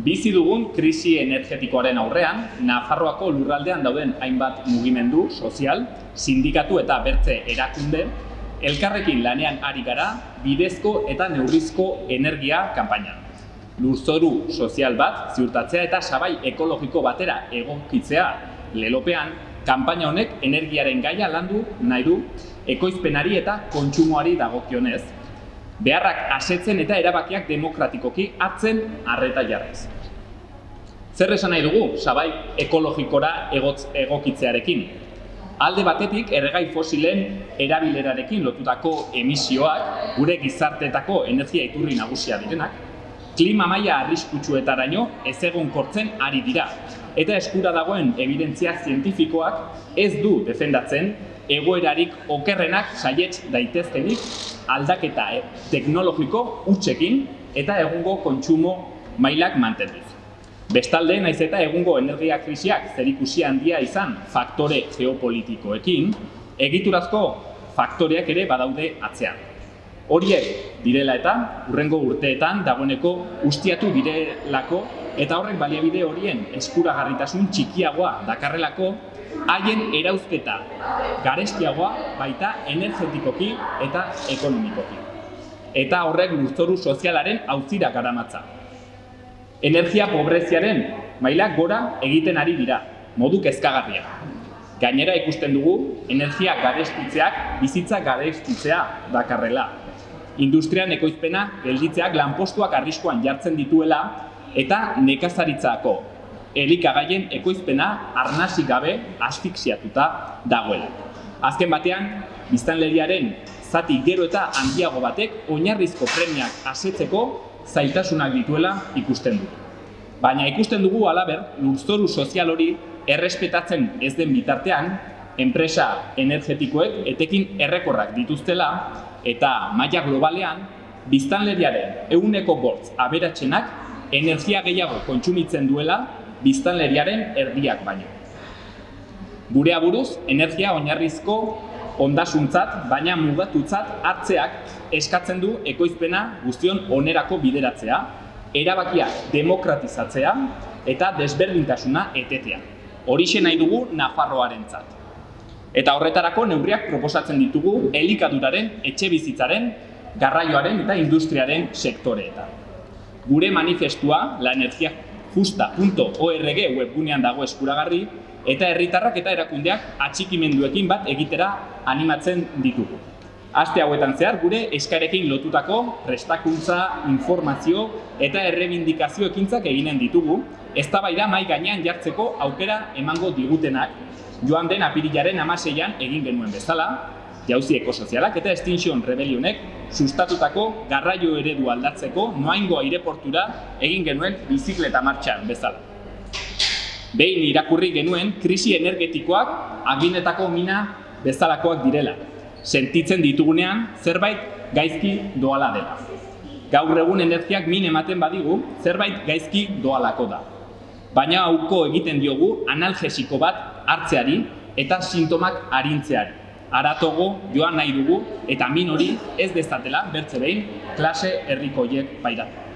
Bizi dugun krisi energetikoaren aurrean, Nafarroako lurraldean dauden hainbat mugimendu, sozial, sindikatu eta bertze erakunde, elkarrekin lanean ari gara bidezko eta neurrizko energia kanpainan. Lurzoru sozial bat ziurtatzea eta sabai ekologiko batera egokitzea lelopean, kanpaina honek energiaren gaia landu nahi du ekoizpenari eta kontsumoari dagokionez, beharrak asetzen eta erabakiak demokratikoki hartzen arreta jarrez. Zer esan nahi dugu, sabai ekologikora egotz, egokitzearekin? Alde batetik, erregai fosilen erabilerarekin lotutako emisioak, gure gizarteetako energia iturri nagusia direnak, klima maila arriskutsuetaraino ez egon kortzen ari dira. Eta eskura dagoen evidentzia zientifikoak ez du defendatzen egoerarik okerrenak saietz daitezkenik aldaketa eh, teknologiko utxekin eta egungo kontsumo mailak mantenduz. Bestalde, naiz eta egungo energia krisiak zerikusi handia izan faktore geopolitikoekin, egiturazko faktoreak ere badaude atzean. Horiek direla eta urrengo urteetan dagoeneko ustiatu direlako eta horrek baliabide horien eskuragarritasun txikiagoa dakarrelako haien erauzketa garestiagoa baita energetikoki eta ekonomikoki. Eta horrek lurzoru sozialaren auzira garamatza. Energia pobreziaren mailak gora egiten ari dira, modu kezkagarria. Gainera ikusten dugu, energia garestitzeak bizitza garestitzea dakarrela industrian ekoizpena gelditzeak lanpostuak arriskoan jartzen dituela eta nekazaritzako elikagaien ekoizpena arnasi gabe asfixiatuta dagoela. Azken batean, biztanleriaren zati gero eta handiago batek oinarrizko premiak asetzeko zailtasunak dituela ikusten dugu. Baina ikusten dugu alaber, lurzoru sozial hori errespetatzen ez den bitartean, enpresa energetikoek etekin errekorrak dituztela eta maila globalean, biztanleriaren euneko bortz aberatzenak energia gehiago kontsumitzen duela biztanleriaren erdiak baino. Gure aburuz, energia oinarrizko ondasuntzat, baina mugatutzat hartzeak eskatzen du ekoizpena guztion onerako bideratzea, erabakiak demokratizatzea eta desberdintasuna etetea. Horixe nahi dugu Nafarroarentzat. Eta horretarako neurriak proposatzen ditugu elikaduraren, etxe bizitzaren, garraioaren eta industriaren sektoreetan. Gure manifestua, la energia justa.org webgunean dago eskuragarri, eta herritarrak eta erakundeak atxikimenduekin bat egitera animatzen ditugu. Aste hauetan zehar gure eskarekin lotutako prestakuntza, informazio eta errebindikazio ekintzak eginen ditugu, eztabaida mai gainean jartzeko aukera emango digutenak. Joan den apirilaren amaseian egin genuen bezala, jauzi ekosozialak eta Extinction Rebellionek sustatutako garraio eredu aldatzeko noaingo aireportura egin genuen bizikleta martxan bezala. Behin irakurri genuen krisi energetikoak aginetako mina bezalakoak direla. Sentitzen ditugunean zerbait gaizki doala dela. Gaur egun energiak min ematen badigu zerbait gaizki doalako da. Baina hauko egiten diogu analgesiko bat hartzeari eta sintomak arintzeari. Aratogo joan nahi dugu eta min hori ez dezatela bertze behin klase herrikoiek pairatu.